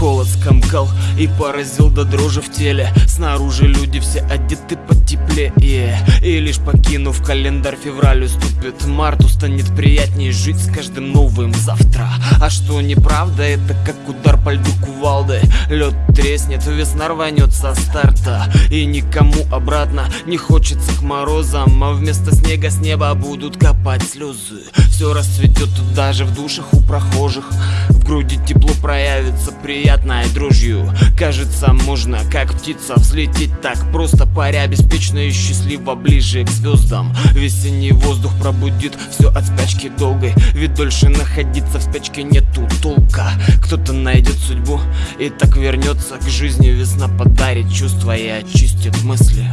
холод скомкал и поразил до дрожи в теле. Снаружи люди все одеты и лишь покинув календарь февраль уступит. Марту станет приятнее жить с каждым новым завтра. А что неправда, это как удар по льду кувалды. Лед треснет, весна рванет со старта. И никому обратно не хочется к морозам. А вместо снега с неба будут копать слезы. Все расцветет даже в душах у прохожих. В груди тепло проявится приятной дрожью. Кажется, можно как птица взлететь так Просто. Паря беспечно и счастливо ближе к звездам Весенний воздух пробудит все от спячки долгой. Ведь дольше находиться в спячке нету толка. Кто-то найдет судьбу и так вернется к жизни. Весна подарит чувства и очистит мысли.